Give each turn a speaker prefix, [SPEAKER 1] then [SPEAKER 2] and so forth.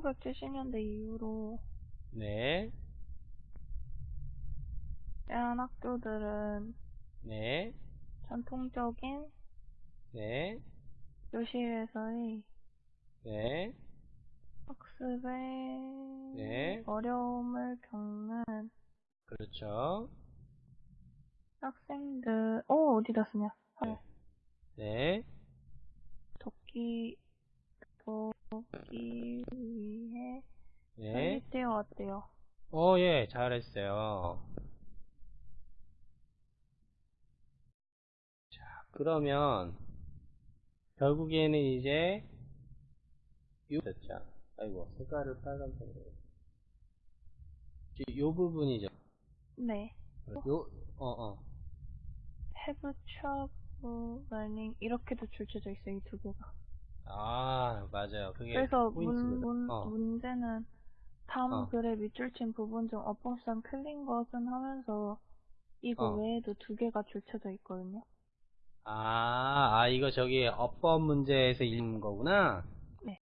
[SPEAKER 1] 1970년대 이후로
[SPEAKER 2] 네,
[SPEAKER 1] 대한 학교들은
[SPEAKER 2] 네,
[SPEAKER 1] 전통적인
[SPEAKER 2] 네,
[SPEAKER 1] 교실에서의
[SPEAKER 2] 네,
[SPEAKER 1] 학습에
[SPEAKER 2] 네.
[SPEAKER 1] 어려움을 겪는
[SPEAKER 2] 그렇죠.
[SPEAKER 1] 학생들, 어, 어디다 쓰냐?
[SPEAKER 2] 네. 네,
[SPEAKER 1] 돕기, 돕
[SPEAKER 2] 네.
[SPEAKER 1] 설립되어 왔대요.
[SPEAKER 2] 어, 예, 잘했어요. 자, 그러면, 결국에는 이제, 요, 됐죠. 아이고, 색깔을 빨간색으로. 이- 요 부분이죠.
[SPEAKER 1] 네.
[SPEAKER 2] 요, 어, 어.
[SPEAKER 1] have trouble learning 이렇게도 줄쳐져 있어요, 이 두 개가.
[SPEAKER 2] 아, 맞아요. 그게
[SPEAKER 1] 그래서 문. 문,
[SPEAKER 2] 어,
[SPEAKER 1] 문제는 다음
[SPEAKER 2] 어.
[SPEAKER 1] 글의 밑줄 친 부분 중 어법상 틀린 것은 하면서 이거
[SPEAKER 2] 어.
[SPEAKER 1] 외에도 두 개가 줄쳐져 있거든요.
[SPEAKER 2] 아, 아, 이거 저기 어법 문제에서 읽는 거구나?
[SPEAKER 1] 네.